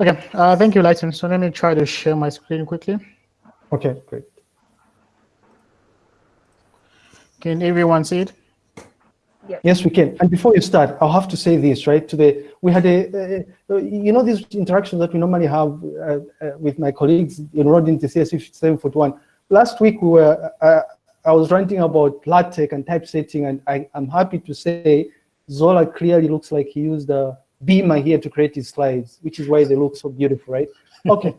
Okay, uh, thank you, Lighton. So let me try to share my screen quickly. Okay, great. Can everyone see it? Yes. yes, we can. And before you start, I'll have to say this, right? Today, we had a, uh, you know, this interaction that we normally have uh, uh, with my colleagues enrolled into CSE 741. Last week, we were, uh, I was ranting about LaTeX and typesetting, and I, am happy to say Zola clearly looks like he used a beamer here to create his slides, which is why they look so beautiful, right? Okay.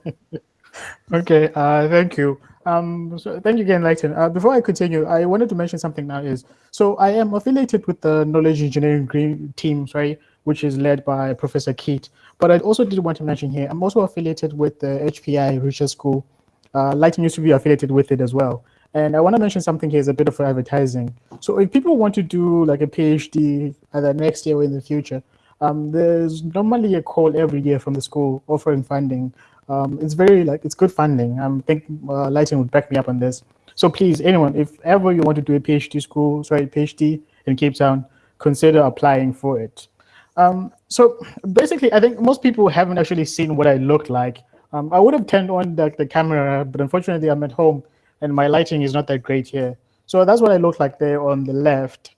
okay, uh, thank you. Um, so thank you again, Lighton. Uh, before I continue, I wanted to mention something now is, so I am affiliated with the knowledge engineering teams, right, which is led by Professor Keet. But I also did want to mention here, I'm also affiliated with the HPI Research School. Uh, used to be affiliated with it as well. And I want to mention something here is a bit of advertising. So if people want to do like a PhD either next year or in the future, um, there's normally a call every year from the school offering funding um, it's very like it's good funding. I think uh, Lighton would back me up on this. So please, anyone, if ever you want to do a PhD school, sorry, PhD in Cape Town, consider applying for it. Um, so basically, I think most people haven't actually seen what I look like. Um, I would have turned on the, the camera, but unfortunately, I'm at home and my lighting is not that great here. So that's what I look like there on the left.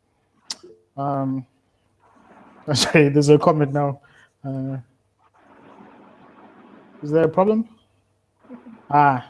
Um, sorry, there's a comment now. Uh, is there a problem? Ah.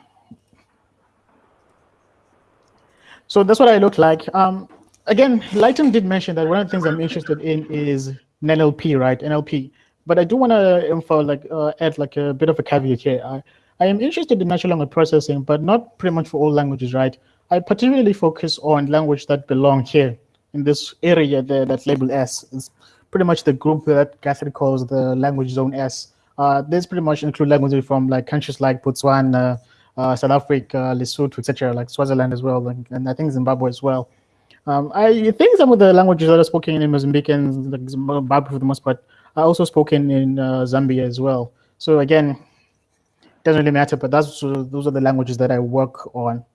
So that's what I look like. Um, again, Lighton did mention that one of the things I'm interested in is NLP, right? NLP. But I do want to info, like, uh, add like a bit of a caveat here. I, I am interested in natural language processing, but not pretty much for all languages, right? I particularly focus on language that belong here in this area there that's labeled S. It's pretty much the group that Guthrie calls the language zone S. Uh, this pretty much include languages from like countries like Botswana, uh, South Africa, Lesotho, etc., like Swaziland as well, and, and, I think Zimbabwe as well. Um, I think some of the languages that are spoken in Mozambique and like Zimbabwe for the most part are also spoken in uh, Zambia as well. So again, doesn't really matter, but that's those are the languages that I work on.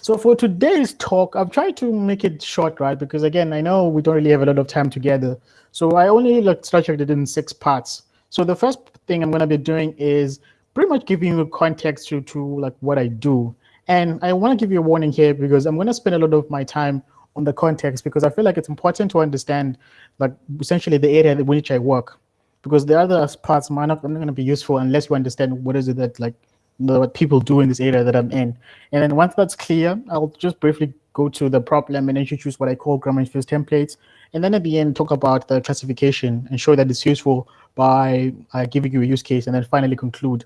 So for today's talk, I've tried to make it short, right? Because again, I know we don't really have a lot of time together. So I only like structured it in six parts. So the first thing I'm going to be doing is pretty much giving you context to, to like what I do. And I want to give you a warning here because I'm going to spend a lot of my time on the context because I feel like it's important to understand like essentially the area in which I work because the other parts might not, not going to be useful unless you understand what is it that like the, what people do in this area that I'm in. And then once that's clear, I'll just briefly go to the problem and introduce what I call grammar infused templates. And then at the end, talk about the classification and show that it's useful by uh, giving you a use case and then finally conclude.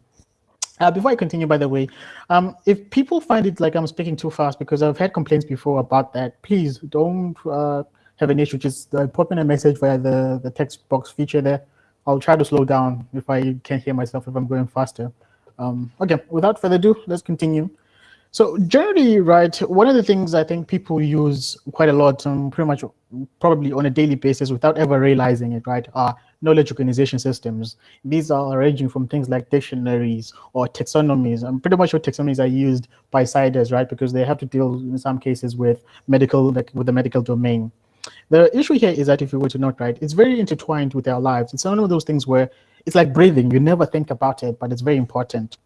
Uh, before I continue, by the way, um, if people find it like I'm speaking too fast, because I've had complaints before about that, please don't uh, have an issue. Just uh, put me a message via the, the text box feature there. I'll try to slow down if I can't hear myself if I'm going faster. Um, okay, without further ado, let's continue. So generally, right, one of the things I think people use quite a lot, um, pretty much probably on a daily basis without ever realizing it, right, are knowledge organization systems. These are ranging from things like dictionaries or taxonomies. I'm pretty much sure taxonomies are used by CIDRs, right, because they have to deal in some cases with medical, like with the medical domain. The issue here is that if you were to note, right, it's very intertwined with our lives. It's one of those things where it's like breathing. You never think about it, but it's very important.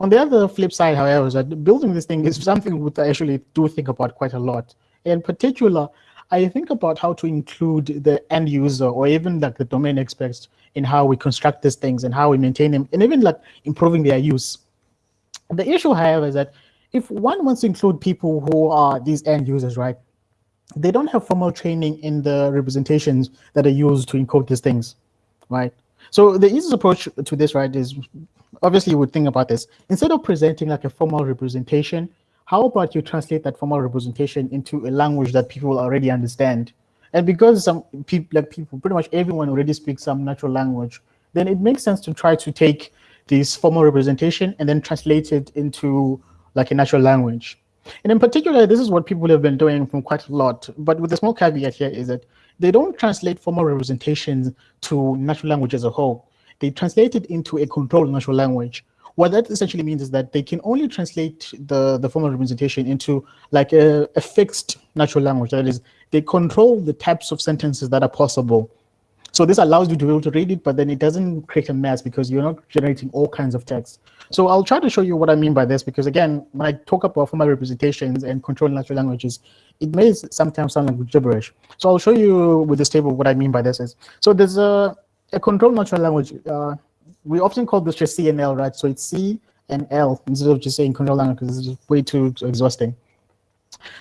On the other flip side, however, is that building this thing is something which I actually do think about quite a lot. In particular, I think about how to include the end user or even like the domain experts in how we construct these things and how we maintain them and even like improving their use. The issue, however, is that if one wants to include people who are these end users, right, they don't have formal training in the representations that are used to encode these things, right? So the easiest approach to this, right, is obviously you would think about this. Instead of presenting like a formal representation, how about you translate that formal representation into a language that people already understand? And because some people, like people, pretty much everyone already speaks some natural language, then it makes sense to try to take this formal representation and then translate it into like a natural language. And in particular, this is what people have been doing from quite a lot. But with a small caveat here is that they don't translate formal representations to natural language as a whole. They translate it into a controlled natural language. What that essentially means is that they can only translate the, the formal representation into like a, a fixed natural language. That is, they control the types of sentences that are possible. So this allows you to be able to read it, but then it doesn't create a mess because you're not generating all kinds of text. So I'll try to show you what I mean by this, because again, when I talk about formal representations and control natural languages, it may sometimes sound like gibberish. So I'll show you with this table what I mean by this is. So there's a, a controlled natural language. Uh, we often call this just C and L, right? So it's C and L instead of just saying control language because it's way too exhausting.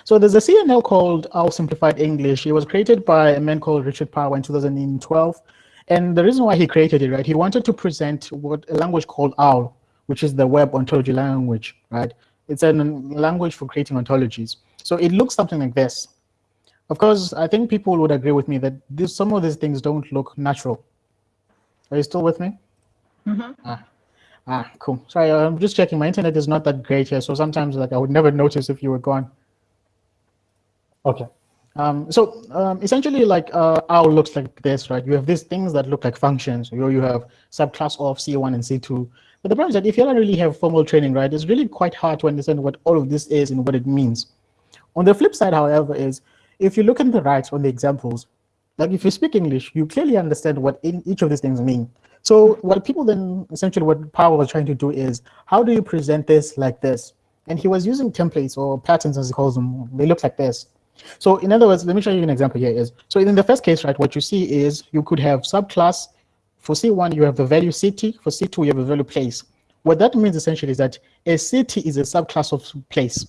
So there's a CNL called OWL Simplified English. It was created by a man called Richard Power in 2012. And the reason why he created it, right, he wanted to present what a language called OWL, which is the web ontology language, right? It's a language for creating ontologies. So it looks something like this. Of course, I think people would agree with me that this, some of these things don't look natural. Are you still with me? Mm -hmm. ah. ah, cool. Sorry, I'm just checking. My internet is not that great here, so sometimes like I would never notice if you were gone. Okay. Um, so um, essentially, like uh, looks like this, right? You have these things that look like functions. You, you have subclass of C1 and C2. But the problem is that if you don't really have formal training, right, it's really quite hard to understand what all of this is and what it means. On the flip side, however, is if you look at the right on the examples, like if you speak English, you clearly understand what in each of these things mean. So what people then, essentially what Power was trying to do is, how do you present this like this? And he was using templates or patterns as he calls them. They look like this. So in other words, let me show you an example here is, so in the first case, right, what you see is you could have subclass, for C1, you have the value city, for C2, you have a value place. What that means essentially is that a city is a subclass of place.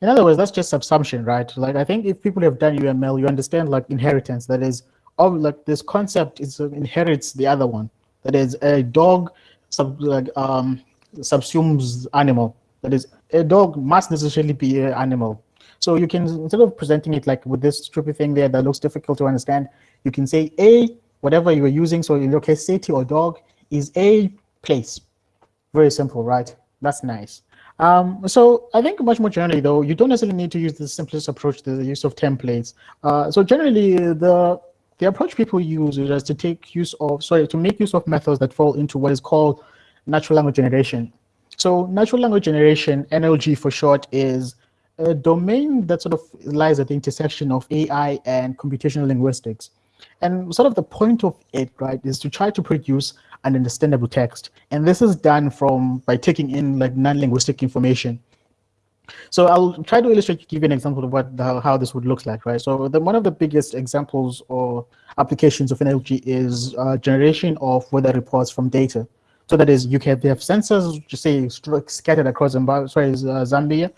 In other words, that's just subsumption, right? Like I think if people have done UML, you understand like inheritance, that is, of like this concept is uh, inherits the other one. That is a dog sub, like, um, subsumes animal. That is, a dog must necessarily be an animal so you can, instead of presenting it like with this stupid thing there that looks difficult to understand, you can say A, whatever you are using, so in your case, city or dog, is a place. Very simple, right? That's nice. Um, so I think much more generally, though, you don't necessarily need to use the simplest approach to the use of templates. Uh, so generally, the the approach people use is to take use of, sorry, to make use of methods that fall into what is called natural language generation. So natural language generation, NLG for short, is a domain that sort of lies at the intersection of AI and computational linguistics. And sort of the point of it, right, is to try to produce an understandable text. And this is done from by taking in like non-linguistic information. So I'll try to illustrate, give you an example of what the, how this would look like, right? So the, one of the biggest examples or applications of NLG is uh, generation of weather reports from data. So that is, you can have sensors, just say scattered across Zimbabwe, sorry, Zambia,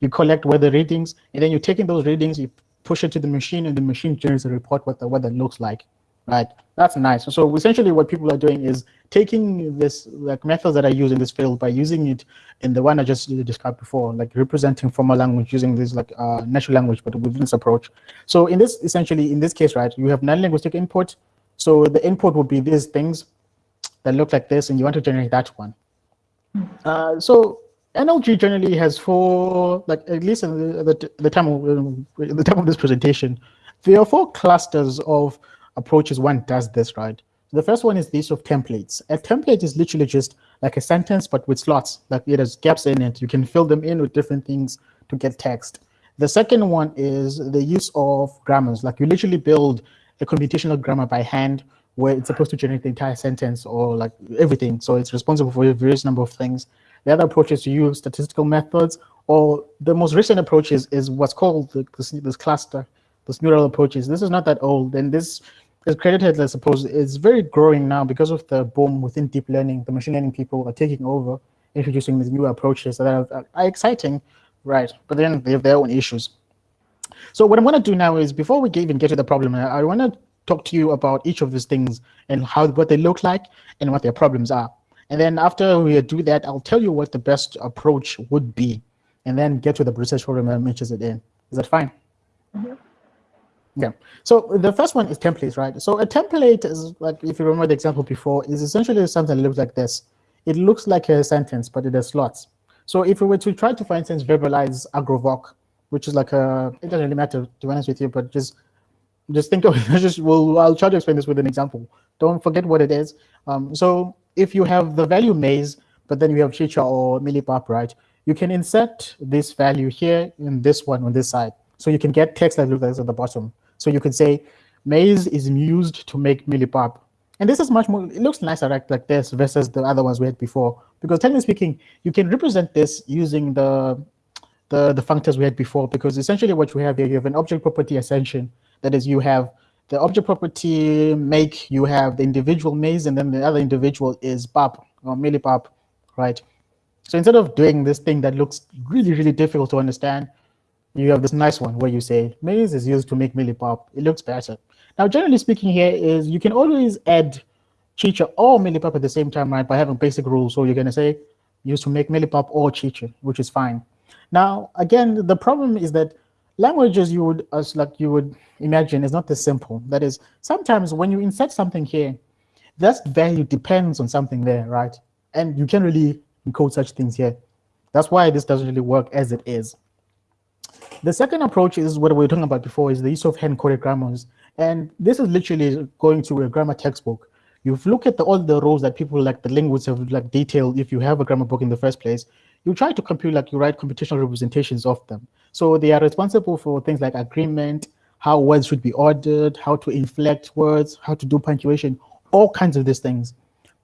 you collect weather readings, and then you're taking those readings, you push it to the machine, and the machine generates a report what the weather looks like. Right, that's nice. So essentially, what people are doing is taking this like methods that I use in this field by using it in the one I just described before, like representing formal language using this like uh, natural language, but with this approach. So in this, essentially, in this case, right, you have non-linguistic input. So the input would be these things that look like this, and you want to generate that one. Hmm. Uh, so NLG generally has four, like at least in the, the, the time of um, the time of this presentation, there are four clusters of approaches one does this, right? The first one is the use of templates. A template is literally just like a sentence, but with slots, like it has gaps in it. You can fill them in with different things to get text. The second one is the use of grammars. Like you literally build a computational grammar by hand where it's supposed to generate the entire sentence or like everything. So it's responsible for a various number of things. The other approach is to use statistical methods, or the most recent approach is, is what's called the, this, this cluster, this neural approaches. This is not that old, and this is credited, I suppose, it's very growing now because of the boom within deep learning. The machine learning people are taking over, introducing these new approaches that are, are exciting, right? But then they have their own issues. So what I'm going to do now is, before we even get to the problem, I want to talk to you about each of these things and how what they look like and what their problems are. And then after we do that, I'll tell you what the best approach would be, and then get to the research program mentions it in. Is that fine? Mm -hmm. Yeah. So the first one is templates, right? So a template is like, if you remember the example before, is essentially something that looks like this. It looks like a sentence, but it has slots. So if we were to try to, for instance, verbalize agrovoc, which is like a, it doesn't really matter to be honest with you, but just just think of it, just, well, I'll try to explain this with an example. Don't forget what it is. Um, so if you have the value maize, but then you have chicha or millipap, right? You can insert this value here in this one on this side. So you can get text that looks like this at the bottom. So you can say, maize is used to make millipap. And this is much more, it looks nicer like, like this versus the other ones we had before. Because technically speaking, you can represent this using the, the, the functors we had before, because essentially what you have here, you have an object property assertion. That is, you have the object property make, you have the individual maize and then the other individual is pap or millipap, right? So instead of doing this thing that looks really, really difficult to understand, you have this nice one where you say maize is used to make millipap. It looks better. Now, generally speaking here is you can always add chicha or millipap at the same time, right, by having basic rules. So you're going to say used to make millipap or chicha, which is fine. Now, again, the problem is that languages you would, as like you would imagine, is not this simple. That is, sometimes when you insert something here, that value depends on something there, right? And you can't really encode such things here. That's why this doesn't really work as it is. The second approach is what we were talking about before, is the use of hand-coded grammars. And this is literally going to a grammar textbook. You look at the, all the rows that people like the linguists have like detailed if you have a grammar book in the first place, you try to compute like you write computational representations of them. So they are responsible for things like agreement, how words should be ordered, how to inflect words, how to do punctuation, all kinds of these things.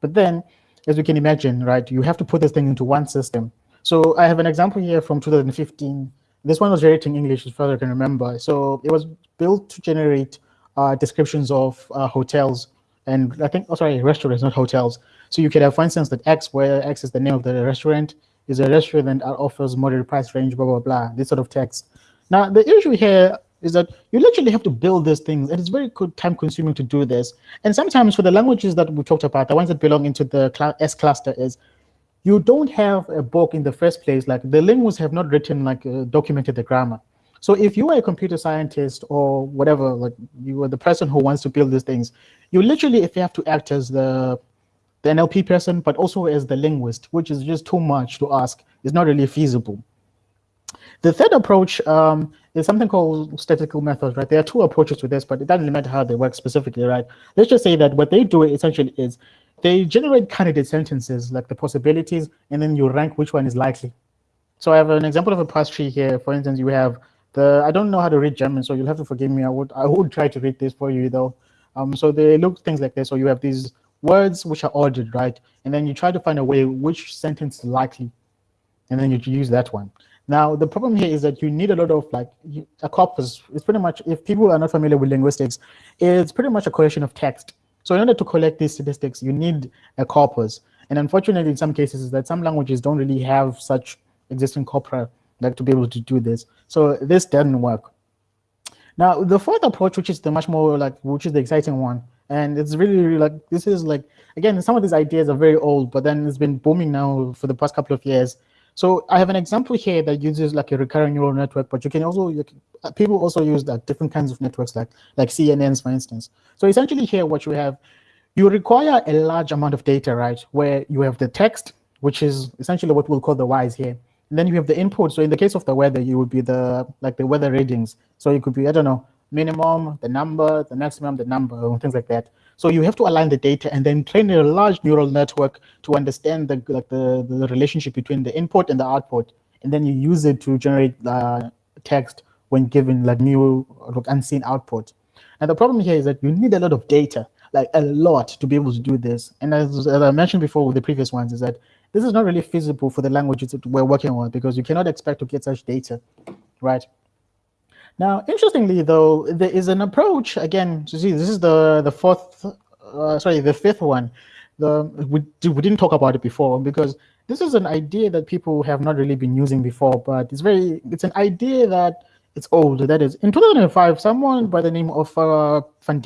But then, as you can imagine, right, you have to put this thing into one system. So I have an example here from 2015 this one was generating English as far as I can remember. So it was built to generate uh, descriptions of uh, hotels and I think, oh, sorry, restaurants, not hotels. So you could have, for instance, that X, where X is the name of the restaurant, is a restaurant that offers moderate price range, blah, blah, blah, this sort of text. Now, the issue here is that you literally have to build these things, and it's very time consuming to do this. And sometimes for the languages that we talked about, the ones that belong into the S cluster is you don't have a book in the first place, like the linguists have not written, like uh, documented the grammar. So if you are a computer scientist or whatever, like you are the person who wants to build these things, you literally, if you have to act as the, the NLP person, but also as the linguist, which is just too much to ask, is not really feasible. The third approach um, is something called statistical methods, right? There are two approaches to this, but it doesn't matter how they work specifically, right? Let's just say that what they do essentially is they generate candidate sentences, like the possibilities, and then you rank which one is likely. So I have an example of a parse tree here. For instance, you have the, I don't know how to read German, so you'll have to forgive me. I would, I would try to read this for you though. Um, so they look things like this. So you have these words which are ordered, right? And then you try to find a way which sentence likely, and then you use that one. Now, the problem here is that you need a lot of like a corpus. It's pretty much, if people are not familiar with linguistics, it's pretty much a collection of text. So in order to collect these statistics, you need a corpus. And unfortunately, in some cases, is that some languages don't really have such existing corpora like to be able to do this. So this doesn't work. Now, the fourth approach, which is the much more like, which is the exciting one, and it's really, really like, this is like, again, some of these ideas are very old, but then it's been booming now for the past couple of years. So I have an example here that uses like a recurrent neural network, but you can also, you can, uh, people also use like different kinds of networks like, like CNNs, for instance. So essentially here, what you have, you require a large amount of data, right? Where you have the text, which is essentially what we'll call the Y's here. And then you have the input. So in the case of the weather, you would be the, like the weather readings. So it could be, I don't know, minimum, the number, the maximum, the number, things like that. So you have to align the data and then train a large neural network to understand the like the, the relationship between the input and the output. And then you use it to generate uh, text when given like new like unseen output. And the problem here is that you need a lot of data, like a lot to be able to do this. And as, as I mentioned before with the previous ones is that this is not really feasible for the languages that we're working on because you cannot expect to get such data, right? Now, interestingly, though, there is an approach, again, to see, this is the, the fourth, uh, sorry, the fifth one. The, we, we didn't talk about it before because this is an idea that people have not really been using before, but it's very, it's an idea that it's old. That is, in 2005, someone by the name of uh, Van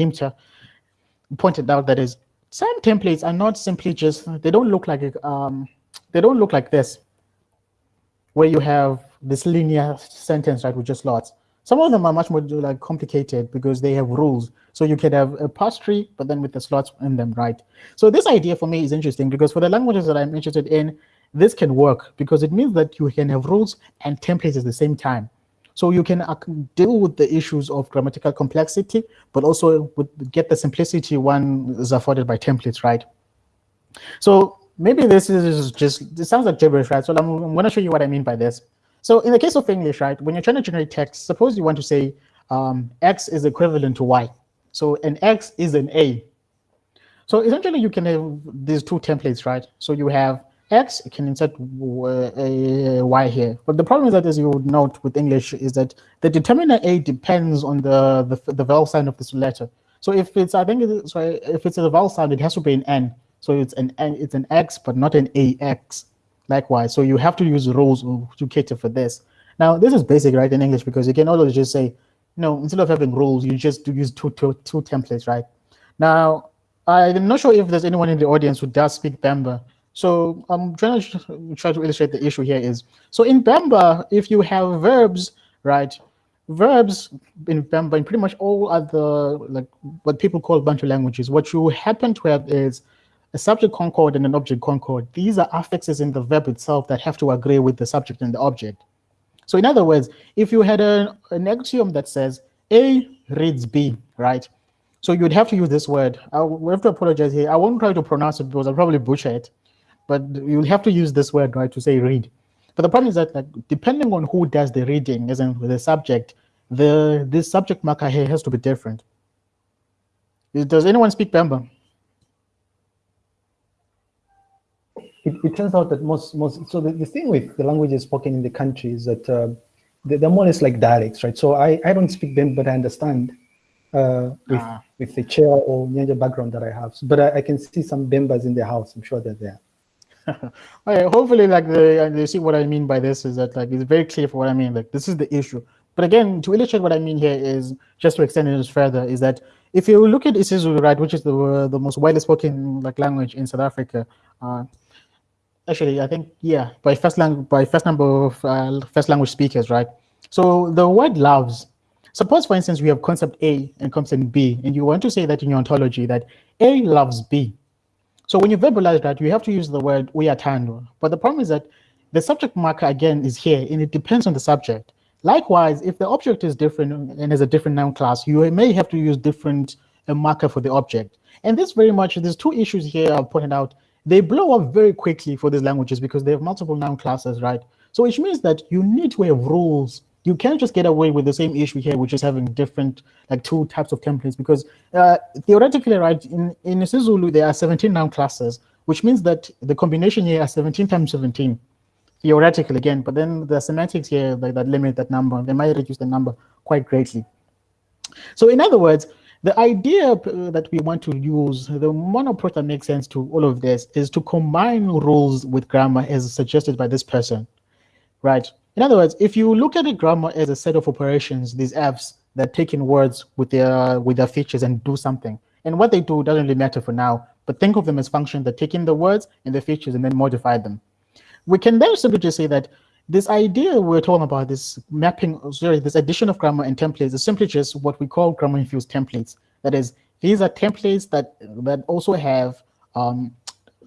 pointed out that is, some templates are not simply just, they don't look like, um, they don't look like this, where you have this linear sentence, right, with just lots. Some of them are much more like complicated because they have rules. So you can have a parse tree, but then with the slots in them, right? So this idea for me is interesting because for the languages that I'm interested in, this can work because it means that you can have rules and templates at the same time. So you can uh, deal with the issues of grammatical complexity, but also get the simplicity one is afforded by templates, right? So maybe this is just, it sounds like gibberish, right? So I'm, I'm going to show you what I mean by this. So in the case of English, right, when you're trying to generate text, suppose you want to say um, X is equivalent to Y. So an X is an A. So essentially you can have these two templates, right? So you have X, you can insert Y here. But the problem is that as you would note with English is that the determiner A depends on the, the, the vowel sign of this letter. So if it's, I think, it's, sorry, if it's a vowel sound, it has to be an N. So it's an N, it's an X, but not an AX. Likewise, so you have to use rules to cater for this. Now, this is basic, right, in English, because you can always just say, no, instead of having rules, you just use two, two, two templates, right? Now, I'm not sure if there's anyone in the audience who does speak Bemba. So I'm trying to try to illustrate the issue here is, so in Bemba, if you have verbs, right, verbs in Bemba, in pretty much all other, like what people call Bantu languages, what you happen to have is a subject concord and an object concord. These are affixes in the verb itself that have to agree with the subject and the object. So in other words, if you had a, an axiom that says A reads B, right? So you'd have to use this word. I have to apologize here. I won't try to pronounce it because I'll probably butcher it, but you'll have to use this word, right, to say read. But the problem is that like, depending on who does the reading, as in with the subject, the this subject marker here has to be different. Does anyone speak Bemba? It, it, turns out that most most so the, the thing with the languages spoken in the country is that uh, they're more or less like dialects, right? So I, I don't speak them, but I understand uh, with ah. with the Chewa or Nyanja background that I have. So, but I, I, can see some Bembas in the house. I'm sure they're there. okay, hopefully, like the you see what I mean by this is that like it's very clear for what I mean. Like this is the issue. But again, to illustrate what I mean here is just to extend it further is that if you look at isiZulu, right, which is the uh, the most widely spoken like language in South Africa, uh, actually, I think, yeah, by first language, by first number of uh, first language speakers, right? So the word loves, suppose for instance, we have concept A and concept B, and you want to say that in your ontology that A loves B. So when you verbalize that, you have to use the word "we uyathandwa. But the problem is that the subject marker again is here and it depends on the subject. Likewise, if the object is different and is a different noun class, you may have to use different a marker for the object. And this very much, there's two issues here I've pointed out they blow up very quickly for these languages because they have multiple noun classes, right? So which means that you need to have rules. You can't just get away with the same issue here, which is having different, like two types of templates, because uh, theoretically, right, in, in isiZulu, there are 17 noun classes, which means that the combination here are 17 times 17, theoretically again, but then the semantics here like, that limit that number. They might reduce the number quite greatly. So in other words, the idea uh, that we want to use, the one approach that makes sense to all of this is to combine rules with grammar as suggested by this person, right? In other words, if you look at the grammar as a set of operations, these Fs that take in words with their, with their features and do something, and what they do doesn't really matter for now, but think of them as functions that take in the words and the features and then modify them. We can then simply just say that this idea we're talking about, this mapping, sorry, this addition of grammar and templates is simply just what we call grammar-infused templates. That is, these are templates that, that also have um,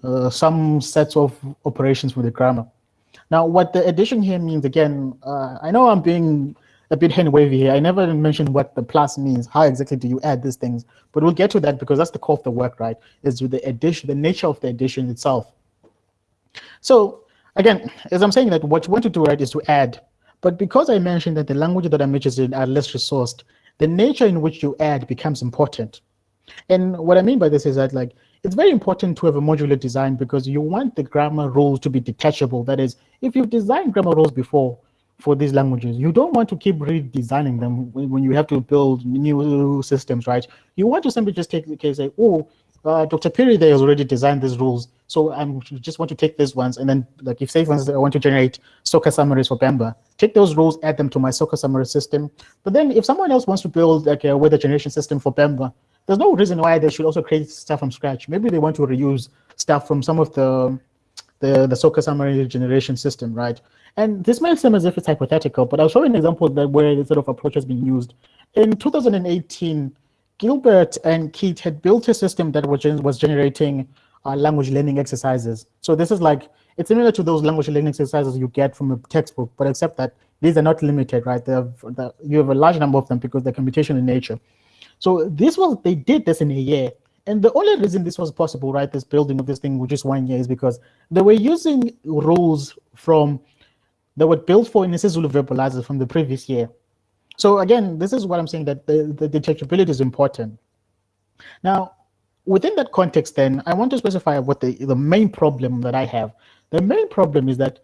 uh, some sets of operations with the grammar. Now, what the addition here means, again, uh, I know I'm being a bit hand-wavy here. I never mentioned what the plus means. How exactly do you add these things? But we'll get to that because that's the core of the work, right? Is with the addition, the nature of the addition itself. So Again, as I'm saying that what you want to do right is to add, but because I mentioned that the languages that I'm interested in are less resourced, the nature in which you add becomes important. And what I mean by this is that like it's very important to have a modular design because you want the grammar rules to be detachable. That is, if you've designed grammar rules before for these languages, you don't want to keep redesigning them when you have to build new systems, right? You want to simply just take the case, say, oh, uh, Dr. Perry there has already designed these rules. So I just want to take these ones and then like if say for instance, I want to generate soccer summaries for Bemba, take those rules, add them to my soccer summary system. But then if someone else wants to build like a weather generation system for Bemba, there's no reason why they should also create stuff from scratch. Maybe they want to reuse stuff from some of the the, the soccer summary generation system, right? And this may seem as if it's hypothetical, but I'll show you an example that where this sort of approach has been used. In 2018, Gilbert and Keet had built a system that was, was generating uh, language learning exercises. So this is like, it's similar to those language learning exercises you get from a textbook, but except that these are not limited, right? Have, you have a large number of them because they're computational in nature. So this was, they did this in a year. And the only reason this was possible, right, this building of this thing, which is one year, is because they were using rules from, that were built for in isiZulu verbalizers from the previous year. So again, this is what I'm saying that the, the detachability is important. Now, within that context, then, I want to specify what the, the main problem that I have. The main problem is that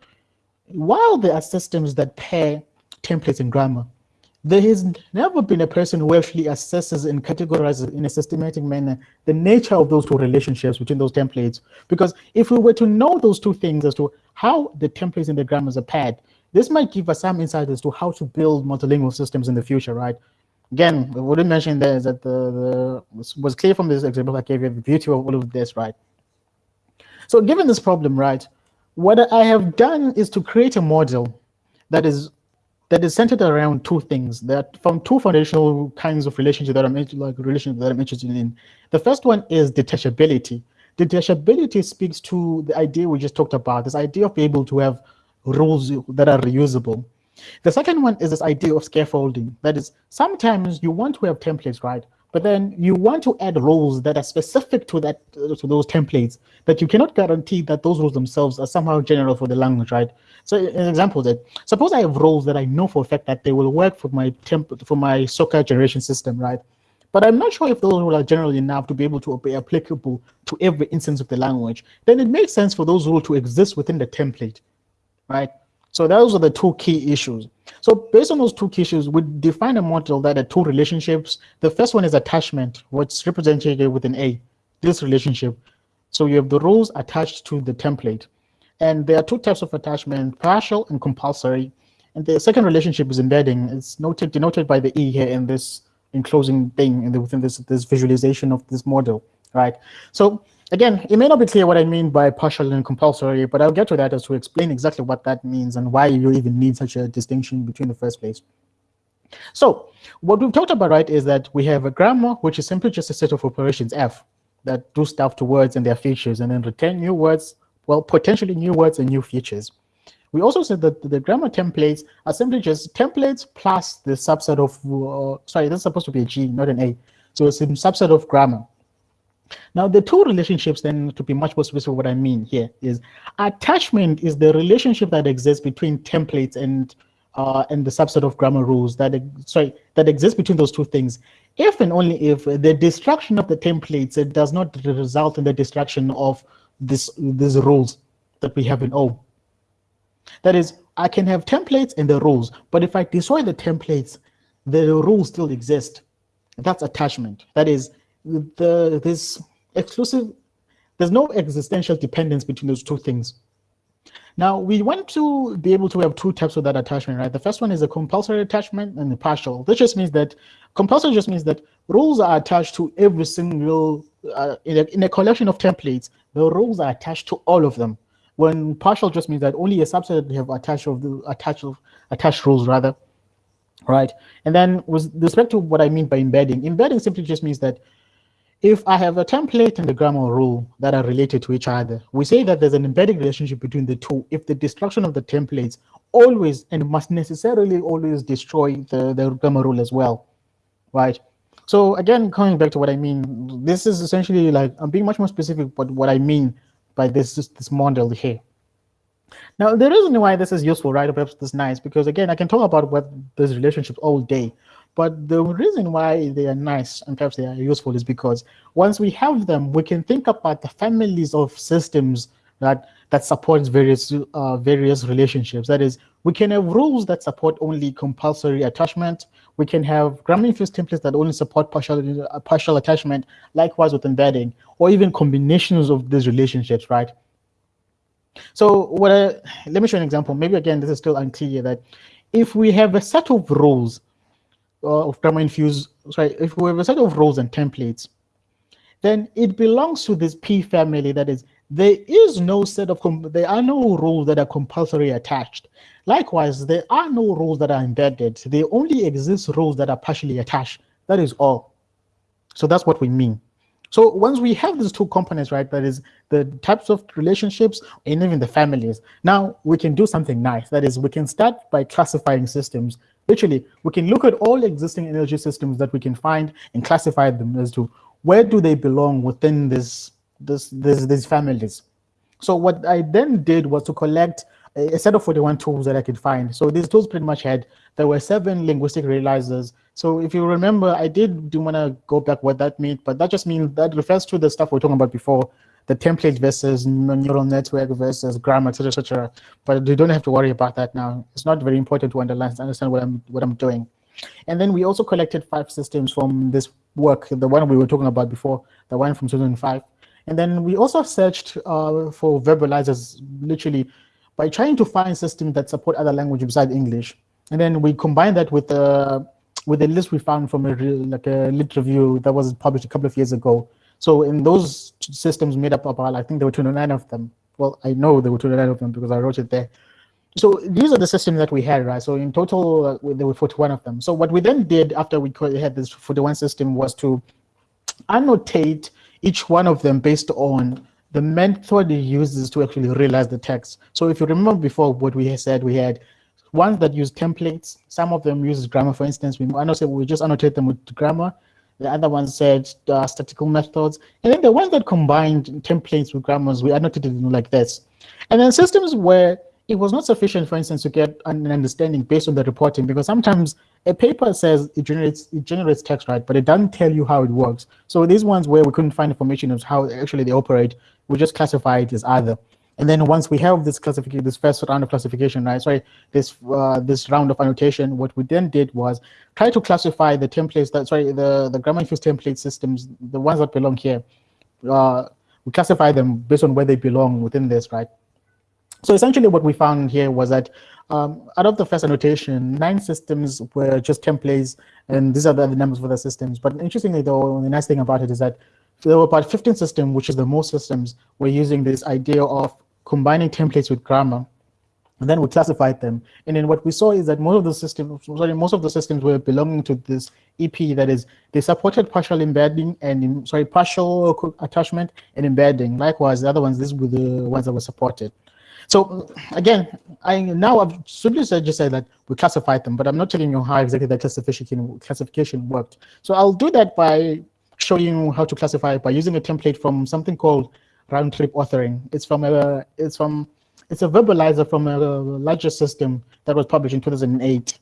while there are systems that pair templates and grammar, there has never been a person who actually assesses and categorizes in a systematic manner the nature of those two relationships between those templates. Because if we were to know those two things as to how the templates and the grammars are paired, this might give us some insight as to how to build multilingual systems in the future, right? Again, what I mentioned there is that the, the was clear from this example I gave you the beauty of all of this, right? So given this problem, right, what I have done is to create a model that is that is centered around two things that from two foundational kinds of relationship that I'm like relationships that I'm interested in. The first one is detachability. Detachability speaks to the idea we just talked about, this idea of being able to have rules that are reusable. The second one is this idea of scaffolding. That is, sometimes you want to have templates, right? But then you want to add rules that are specific to that to those templates that you cannot guarantee that those rules themselves are somehow general for the language, right? So an example that suppose I have rules that I know for a fact that they will work for my temp for my soccer generation system, right? But I'm not sure if those rules are general enough to be able to be applicable to every instance of the language. Then it makes sense for those rules to exist within the template, right? So those are the two key issues. So based on those two key issues, we define a model that are two relationships. The first one is attachment, what's represented with an A, this relationship. So you have the rules attached to the template. And there are two types of attachment, partial and compulsory. And the second relationship is embedding. It's noted, denoted by the E here in this enclosing thing in the, within this, this visualization of this model, right? So Again, it may not be clear what I mean by partial and compulsory, but I'll get to that as to explain exactly what that means and why you even need such a distinction between the first place. So what we've talked about, right, is that we have a grammar, which is simply just a set of operations F that do stuff to words and their features and then return new words, well, potentially new words and new features. We also said that the grammar templates are simply just templates plus the subset of, uh, sorry, that's supposed to be a G, not an A. So it's a subset of grammar. Now, the two relationships, then, to be much more specific, what I mean here is attachment is the relationship that exists between templates and uh, and the subset of grammar rules that sorry that exists between those two things. If and only if the destruction of the templates it does not result in the destruction of this these rules that we have in O. That is, I can have templates and the rules, but if I destroy the templates, the rules still exist. That's attachment. That is, the this exclusive, there's no existential dependence between those two things. Now, we want to be able to have two types of that attachment, right? The first one is a compulsory attachment and the partial. This just means that, compulsory just means that rules are attached to every single, uh, in, a, in a collection of templates, the rules are attached to all of them. When partial just means that only a subset have attached of the attached of attached rules rather, right? And then with respect to what I mean by embedding, embedding simply just means that if I have a template and a grammar rule that are related to each other, we say that there's an embedded relationship between the two if the destruction of the templates always and must necessarily always destroy the, the grammar rule as well, right? So again, coming back to what I mean, this is essentially like, I'm being much more specific but what I mean by this, this model here. Now, the reason why this is useful, right, perhaps this is nice, because again, I can talk about what these relationships all day, but the reason why they are nice and perhaps they are useful is because once we have them, we can think about the families of systems that that supports various uh, various relationships. That is, we can have rules that support only compulsory attachment. We can have grammar-infused templates that only support partial uh, partial attachment. Likewise with embedding, or even combinations of these relationships, right? So what? I, let me show an example. Maybe again, this is still unclear. That if we have a set of rules uh, of grammar infused, sorry, if we have a set of roles and templates, then it belongs to this P family. That is, there is no set of, there are no rules that are compulsory attached. Likewise, there are no rules that are embedded. There only exist rules that are partially attached. That is all. So that's what we mean. So once we have these two components, right, that is the types of relationships and even the families, now we can do something nice. That is, we can start by classifying systems Literally, we can look at all existing NLG systems that we can find and classify them as to where do they belong within this, this, this, these families. So what I then did was to collect a, set of 41 tools that I could find. So these tools pretty much had, there were seven linguistic realizers, So if you remember, I did do want to go back what that means, but that just means that refers to the stuff we are talking about before, the template versus neural network versus grammar, etc., etc. But you don't have to worry about that now. It's not very important to understand, understand what I'm what I'm doing. And then we also collected five systems from this work, the one we were talking about before, the one from 2005. And then we also searched uh, for verbalizers, literally, by trying to find systems that support other languages besides English. And then we combine that with the with a list we found from a like a lit review that was published a couple of years ago. So in those systems made up about, I think there were 29 of them. Well, I know there were 29 of them because I wrote it there. So these are the systems that we had, right? So in total, uh, there were 41 of them. So what we then did after we had this 41 system was to annotate each one of them based on the method it uses to actually realize the text. So if you remember before what we said, we had ones that use templates. Some of them use grammar, for instance. We annotate, we just annotate them with grammar. The other one said uh, statistical methods. And then the ones that combined templates with grammars, we annotated them like this. And then systems where it was not sufficient, for instance, to get an understanding based on the reporting, because sometimes a paper says it generates it generates text, right, but it doesn't tell you how it works. So these ones where we couldn't find information of how actually they operate, we just classify it as either. And then once we have this classification, this first round of classification, right? Sorry, this uh, this round of annotation, what we then did was try to classify the templates that sorry the the grammar infused template systems, the ones that belong here. Uh, we classify them based on where they belong within this, right? So essentially, what we found here was that um, out of the first annotation, nine systems were just templates, and these are the numbers for the systems. But interestingly, though, the nice thing about it is that there were about 15 systems, which is the most systems, were using this idea of combining templates with grammar, and then we classified them. And then what we saw is that most of the systems, sorry, most of the systems were belonging to this EP. That is, they supported partial embedding and sorry, partial attachment and embedding. Likewise, the other ones, these were the ones that were supported. So again, I now I've simply said, just said that we classified them, but I'm not telling you how exactly that classification classification worked. So I'll do that by showing you how to classify by using a template from something called round trip authoring. It's from a it's from it's a verbalizer from a larger system that was published in 2008.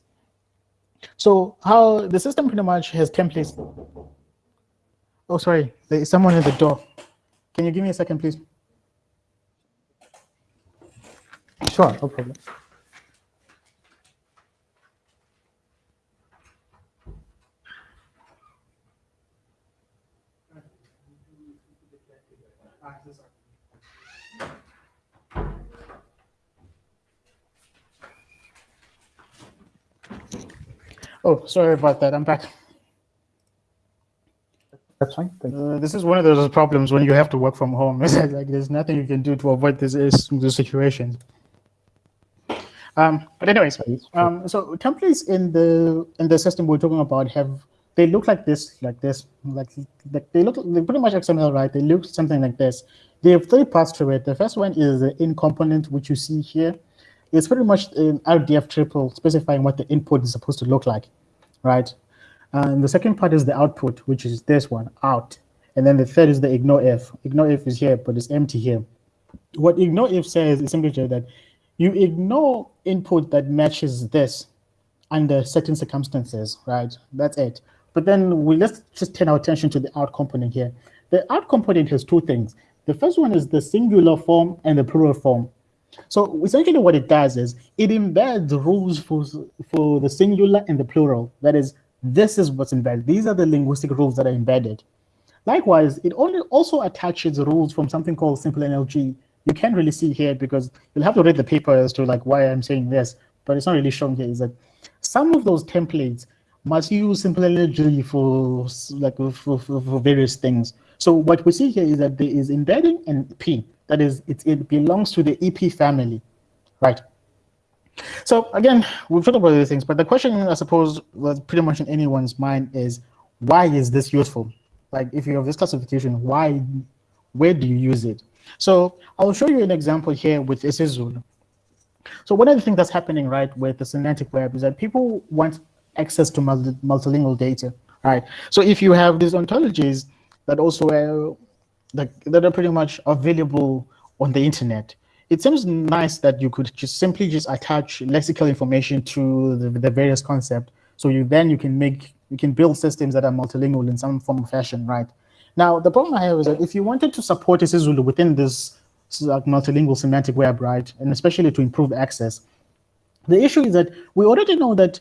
So how the system pretty much has templates. Oh, sorry, there is someone at the door. Can you give me a second, please? Sure, no problem. Oh, sorry about that. I'm back. That's fine. Uh, this is one of those problems when you have to work from home. like there's nothing you can do to avoid this, this situation. Um, but anyways, um, so templates in the in the system we're talking about have they look like this, like this, like, like they look they pretty much XML, right? They look something like this. They have three parts to it. The first one is the in component, which you see here. It's pretty much an RDF triple specifying what the input is supposed to look like, right? And the second part is the output, which is this one, out. And then the third is the ignore if. Ignore if is here, but it's empty here. What ignore if says is simply that you ignore input that matches this under certain circumstances, right? That's it. But then we let's just turn our attention to the out component here. The out component has two things. The first one is the singular form and the plural form. So essentially what it does is it embeds rules for, for the singular and the plural. That is, this is what's embedded. These are the linguistic rules that are embedded. Likewise, it only also attaches rules from something called simple NLG. You can't really see here because you'll have to read the paper as to like why I'm saying this, but it's not really shown here is that some of those templates must use simple NLG for like for, for, for various things. So what we see here is that there is embedding and P. That is, it, it belongs to the EP family, right? So again, we've talked about these things, but the question I suppose was pretty much in anyone's mind is, why is this useful? Like if you have this classification, why, where do you use it? So I'll show you an example here with isiZulu. So one of the things that's happening right with the semantic web is that people want access to multi multilingual data, right? So if you have these ontologies that also uh, that, that are pretty much available on the internet. It seems nice that you could just simply just attach lexical information to the, the various concepts. So you then you can make You can build systems that are multilingual in some form or fashion, right? Now, the problem I have is that if you wanted to support isiZulu within this multilingual semantic web, right, and especially to improve access, the issue is that we already know that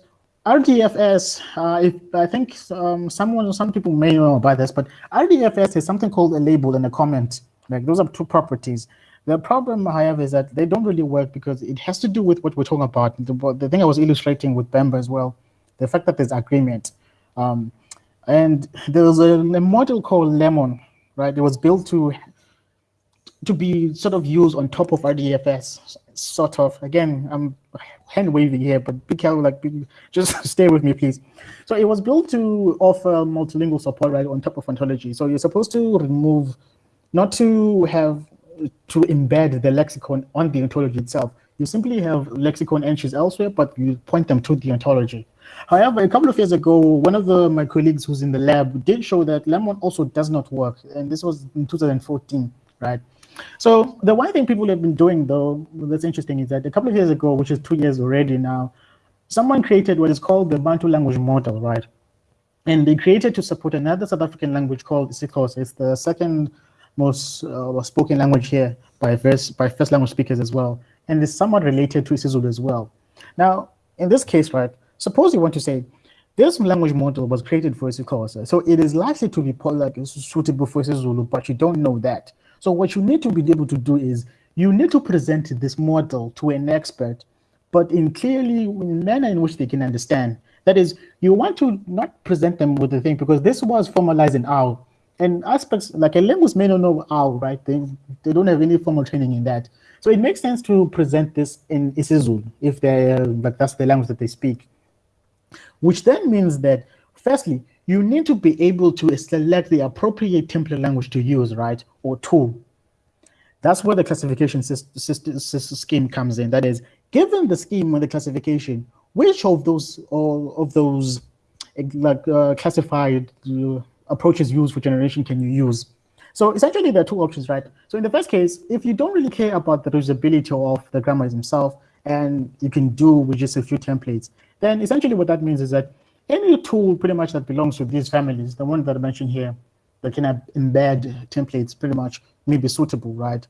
RDFS, uh, if, I think um, someone, some people may know about this, but RDFS is something called a label and a comment. Like those are two properties. The problem I have is that they don't really work because it has to do with what we're talking about. The, the thing I was illustrating with Bemba as well, the fact that there's agreement. Um, and there's a, a model called Lemon, right? It was built to to be sort of used on top of RDFS, sort of. Again, I'm hand waving here, but be careful, like, be, just stay with me, please. So it was built to offer multilingual support right on top of ontology. So you're supposed to remove, not to have, to embed the lexicon on the ontology itself. You simply have lexicon entries elsewhere, but you point them to the ontology. However, a couple of years ago, one of the, my colleagues who's in the lab did show that Lemon also does not work. And this was in 2014, right? So the one thing people have been doing, though, that's interesting is that a couple of years ago, which is two years already now, someone created what is called the Bantu language model, right? And they created to support another South African language called isiXhosa. It's the second most uh, spoken language here by first, by first language speakers as well. And it's somewhat related to isiZulu as well. Now, in this case, right, suppose you want to say, this language model was created for isiXhosa, so it is likely to be like suitable for isiZulu, but you don't know that. So what you need to be able to do is you need to present this model to an expert, but in clearly in manner in which they can understand. That is, you want to not present them with the thing because this was formalized in OWL. And aspects like a linguist may not know OWL, right? They, they don't have any formal training in that. So it makes sense to present this in isiZulu if they like that's the language that they speak. Which then means that firstly, you need to be able to select the appropriate template language to use, right, or tool. That's where the classification system, scheme comes in. That is, given the scheme and the classification, which of those all of those like uh, classified uh, approaches used for generation can you use? So essentially, there are two options, right? So in the first case, if you don't really care about the reusability of the grammars themselves, and you can do with just a few templates, then essentially what that means is that any tool pretty much that belongs to these families, the one that I mentioned here, that can embed templates pretty much may be suitable, right?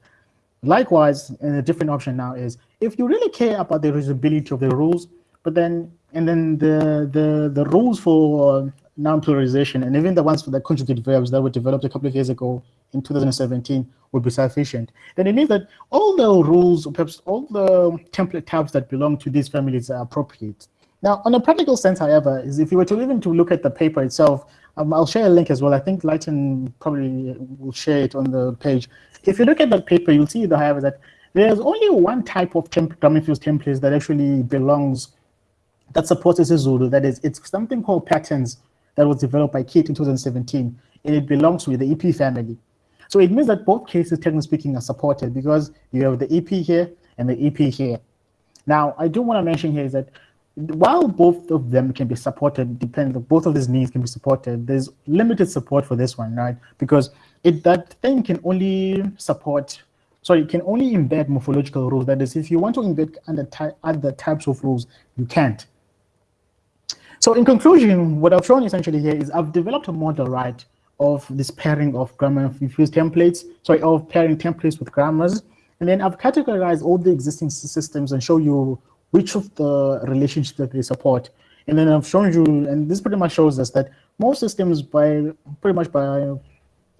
Likewise, and a different option now is if you really care about the reusability of the rules, but then and then the the the rules for uh, noun pluralization and even the ones for the conjugate verbs that were developed a couple of years ago in 2017 would be sufficient. Then it means that all the rules, or perhaps all the template types that belong to these families are appropriate. Now, on a practical sense, however, is if you were to even to look at the paper itself, um, I'll share a link as well. I think Lighton probably will share it on the page. If you look at that paper, you'll see, the, however, that there's only one type of temp templates that actually belongs, that supports isiZulu. That is, it's something called patterns that was developed by Keet in 2017, and it belongs with the EP family. So it means that both cases, technically speaking, are supported because you have the EP here and the EP here. Now, I do want to mention here is that while both of them can be supported, depending both of these needs can be supported, there's limited support for this one, right? Because it that thing can only support, sorry, it can only embed morphological rules. That is, if you want to embed other, ty other types of rules, you can't. So in conclusion, what I've shown essentially here is I've developed a model, right, of this pairing of grammar fused templates, sorry, of pairing templates with grammars. And then I've categorized all the existing systems and show you which of the relationships that they support. And then I've shown you, and this pretty much shows us that most systems, by pretty much by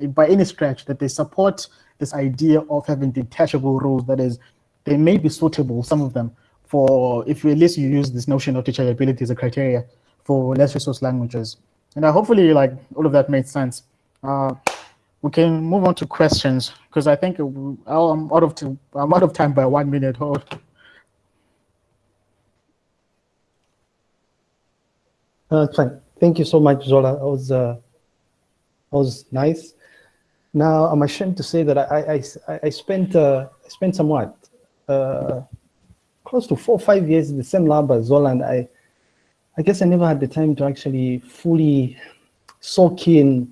by any stretch, that they support this idea of having detachable rules. That is, they may be suitable, some of them, for if at least you use this notion of detachability as a criteria for less resource languages. And uh, hopefully, like all of that made sense. Uh, we can move on to questions because I think I'm out of I'm out of time by one minute. Hold. Uh, fine. Thank you so much, Zola. That was, uh, that was nice. Now, I'm ashamed to say that I, I, I spent, uh, I spent somewhat, uh, close to four or five years in the same lab as Zola, and I, I guess I never had the time to actually fully soak in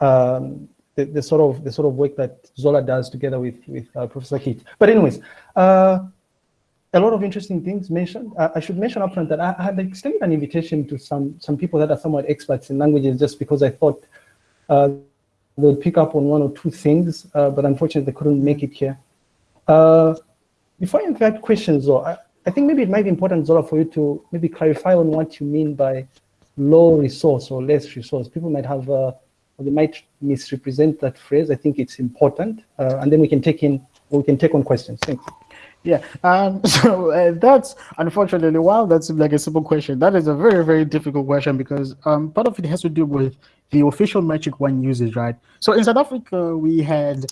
um, the, the, sort of the sort of work that Zola does together with with uh, Professor Keet. But anyways, uh, a lot of interesting things mentioned. Uh, I should mention upfront that I, I had extended an invitation to some some people that are somewhat experts in languages, just because I thought uh, they would pick up on one or two things, uh, but unfortunately they couldn't make it here. Uh, before I invite questions, though, I, I think maybe it might be important, Zola, for you to maybe clarify on what you mean by low resource or less resource. People might have, uh, they might misrepresent that phrase. I think it's important, uh, and then we can take in, we can take on questions. Thanks. Yeah, um, so uh, that's unfortunately, while that's like a simple question, that is a very, very difficult question because um, part of it has to do with the official metric one uses, right? So in South Africa, we had,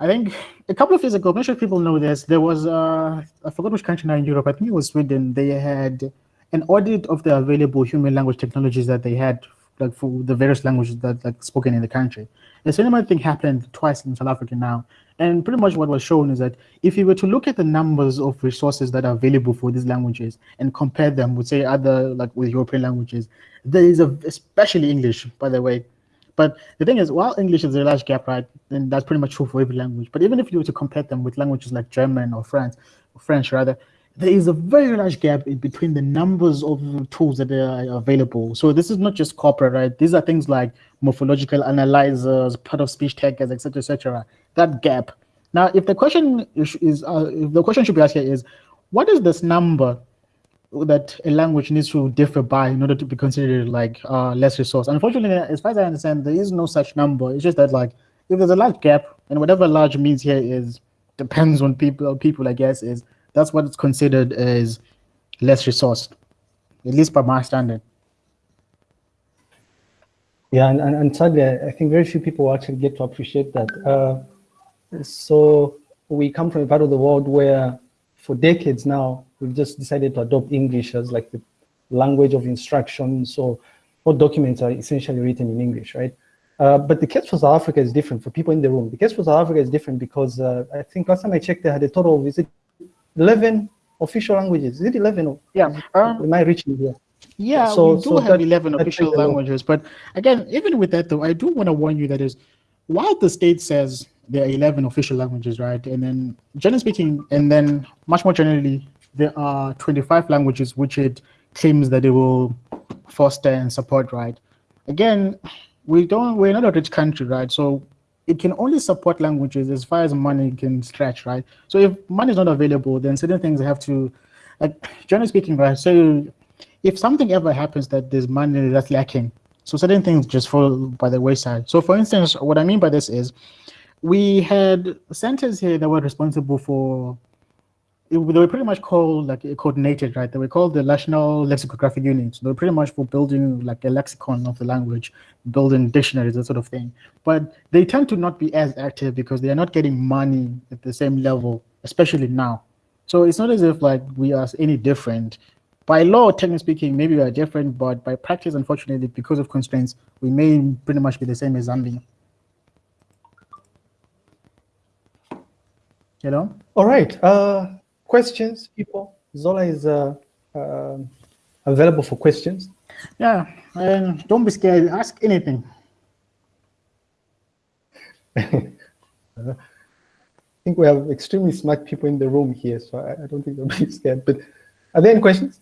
I think, a couple of years ago, not sure people know this, there was, uh, I forgot which country now in Europe, I think it was Sweden, they had an audit of the available human language technologies that they had like for the various languages that like spoken in the country. The similar thing happened twice in South Africa now. And pretty much what was shown is that if you were to look at the numbers of resources that are available for these languages and compare them with say other like with European languages, there is a especially English, by the way. But the thing is, while English is a large gap, right, and that's pretty much true for every language. But even if you were to compare them with languages like German or French, or French rather, there is a very large gap in between the numbers of tools that are available. So this is not just corpora, right? These are things like morphological analyzers, part of speech taggers, etc., etc. That gap. Now, if the question is, uh, if the question should be asked here is, what is this number that a language needs to differ by in order to be considered like uh, less resource? Unfortunately, as far as I understand, there is no such number. It's just that like if there's a large gap, and whatever large means here is depends on people. People, I guess, is that's what it's considered as less resourced, at least by my standard. Yeah, and, and, and sadly, I think very few people actually get to appreciate that. Uh, so we come from a part of the world where for decades now, we've just decided to adopt English as like the language of instruction. So all documents are essentially written in English, right? Uh, but the case for South Africa is different for people in the room. The case for South Africa is different because uh, I think last time I checked, they had a total of, is it 11 official languages. Is it 11? Or, yeah. Um, am I reaching here? Yeah, so, we do so have that, 11 official languages. But again, even with that, though, I do want to warn you that is, while the state says there are 11 official languages, right? And then, generally speaking, and then much more generally, there are 25 languages which it claims that it will foster and support, right? Again, we don't, we're not a rich country, right? So it can only support languages as far as money can stretch, right? So if money is not available, then certain things have to, like generally speaking, right? So if something ever happens that there's money that's lacking, so certain things just fall by the wayside. So for instance, what I mean by this is we had centers here that were responsible for they were pretty much called like coordinated, right? They were called the National Lexicographic Units. They were pretty much for building like a lexicon of the language, building dictionaries, that sort of thing. But they tend to not be as active because they are not getting money at the same level, especially now. So it's not as if like we are any different. By law, technically speaking, maybe we are different, but by practice, unfortunately, because of constraints, we may pretty much be the same as Zambia. Hello? All right. Uh, questions, people? Zola is uh, uh, available for questions. Yeah, and don't be scared. Ask anything. I think we have extremely smart people in the room here, so I, I don't think they'll be scared. But are there any questions?